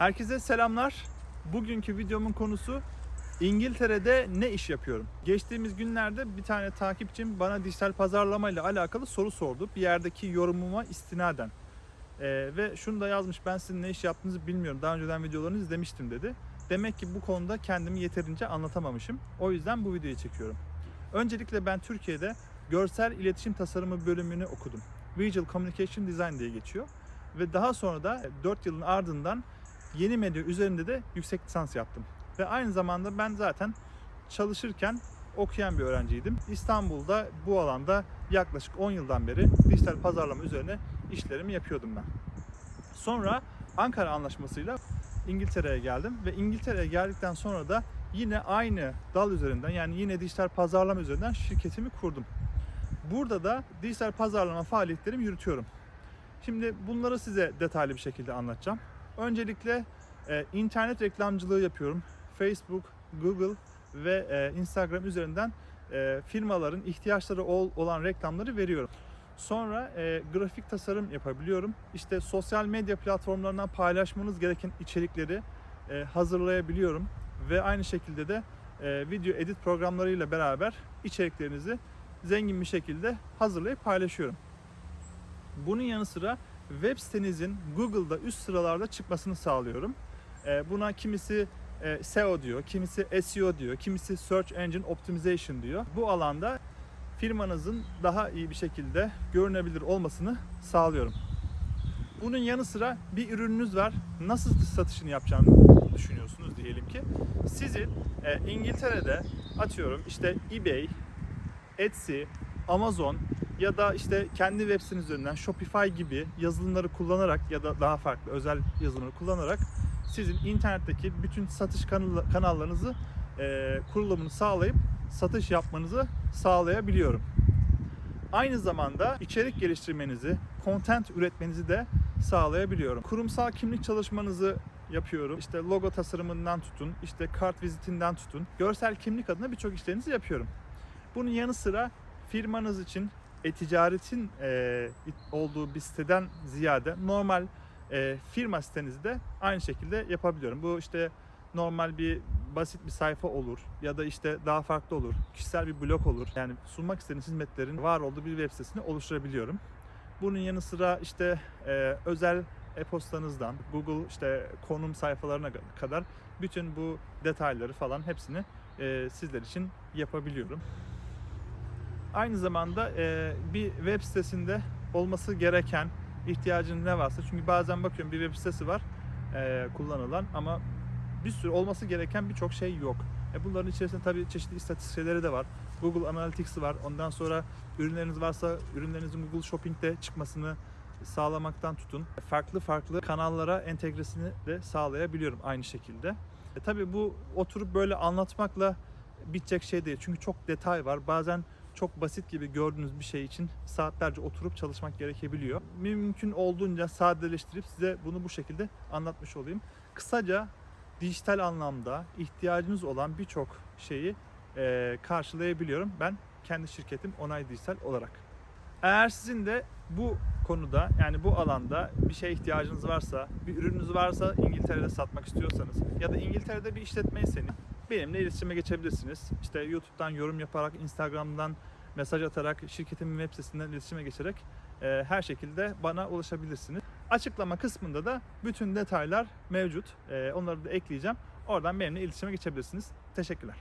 Herkese selamlar. Bugünkü videomun konusu İngiltere'de ne iş yapıyorum? Geçtiğimiz günlerde bir tane takipçim bana dijital pazarlama ile alakalı soru sordu. Bir yerdeki yorumuma istinaden. Ee, ve şunu da yazmış ben sizin ne iş yaptığınızı bilmiyorum. Daha önceden videolarınızı izlemiştim dedi. Demek ki bu konuda kendimi yeterince anlatamamışım. O yüzden bu videoyu çekiyorum. Öncelikle ben Türkiye'de görsel iletişim tasarımı bölümünü okudum. Visual Communication Design diye geçiyor. Ve daha sonra da 4 yılın ardından yeni medya üzerinde de yüksek lisans yaptım. Ve aynı zamanda ben zaten çalışırken okuyan bir öğrenciydim. İstanbul'da bu alanda yaklaşık 10 yıldan beri dijital pazarlama üzerine işlerimi yapıyordum ben. Sonra Ankara Anlaşması'yla İngiltere'ye geldim ve İngiltere'ye geldikten sonra da yine aynı dal üzerinden yani yine dijital pazarlama üzerinden şirketimi kurdum. Burada da dijital pazarlama faaliyetlerimi yürütüyorum. Şimdi bunları size detaylı bir şekilde anlatacağım. Öncelikle e, internet reklamcılığı yapıyorum. Facebook, Google ve e, Instagram üzerinden e, firmaların ihtiyaçları ol, olan reklamları veriyorum. Sonra e, grafik tasarım yapabiliyorum. İşte sosyal medya platformlarından paylaşmanız gereken içerikleri e, hazırlayabiliyorum. Ve aynı şekilde de e, video edit programlarıyla beraber içeriklerinizi zengin bir şekilde hazırlayıp paylaşıyorum. Bunun yanı sıra web sitenizin Google'da üst sıralarda çıkmasını sağlıyorum. E, Buna kimisi e, SEO diyor, kimisi SEO diyor, kimisi Search Engine Optimization diyor. Bu alanda firmanızın daha iyi bir şekilde görünebilir olmasını sağlıyorum. Bunun yanı sıra bir ürününüz var. Nasıl satışını yapacağını düşünüyorsunuz diyelim ki. Sizin e, İngiltere'de atıyorum işte eBay, Etsy, Amazon ya da işte kendi web siteniz üzerinden Shopify gibi yazılımları kullanarak ya da daha farklı özel yazılımları kullanarak sizin internetteki bütün satış kanal- kanallarınızı e, kurulumunu sağlayıp satış yapmanızı sağlayabiliyorum. Aynı zamanda içerik geliştirmenizi, content üretmenizi de sağlayabiliyorum. Kurumsal kimlik çalışmanızı yapıyorum. İşte logo tasarımından tutun, işte kart vizitinden tutun. Görsel kimlik adına birçok işlerinizi yapıyorum. Bunun yanı sıra firmanız için e-ticaretin e, olduğu bir siteden ziyade normal e, firma sitenizi de aynı şekilde yapabiliyorum. Bu işte normal bir basit bir sayfa olur ya da işte daha farklı olur. Kişisel bir blog olur. Yani sunmak istediğiniz hizmetlerin var olduğu bir web sitesini oluşturabiliyorum. Bunun yanı sıra işte e, özel e-postanızdan Google işte konum sayfalarına kadar bütün bu detayları falan hepsini e, sizler için yapabiliyorum. Aynı zamanda e, bir web sitesinde olması gereken ihtiyacın ne varsa çünkü bazen bakıyorum bir web sitesi var e, kullanılan ama bir sürü olması gereken birçok şey yok. E bunların içerisinde tabii çeşitli istatistikleri de var. Google Analytics'i var. Ondan sonra ürünleriniz varsa ürünlerinizin Google Shopping'de çıkmasını sağlamaktan tutun. Farklı farklı kanallara entegresini de sağlayabiliyorum aynı şekilde. E tabii bu oturup böyle anlatmakla bitecek şey değil. Çünkü çok detay var. Bazen çok basit gibi gördüğünüz bir şey için saatlerce oturup çalışmak gerekebiliyor. Mümkün olduğunca sadeleştirip size bunu bu şekilde anlatmış olayım. Kısaca dijital anlamda ihtiyacınız olan birçok şeyi e, karşılayabiliyorum ben kendi şirketim Onay Dijital olarak. Eğer sizin de bu konuda yani bu alanda bir şeye ihtiyacınız varsa, bir ürününüz varsa İngiltere'de satmak istiyorsanız ya da İngiltere'de bir işletmeyseniz benimle iletişime geçebilirsiniz. İşte YouTube'dan yorum yaparak, Instagram'dan mesaj atarak, şirketimin web sitesinden iletişime geçerek e, her şekilde bana ulaşabilirsiniz. Açıklama kısmında da bütün detaylar mevcut. E, onları da ekleyeceğim. Oradan benimle iletişime geçebilirsiniz. Teşekkürler.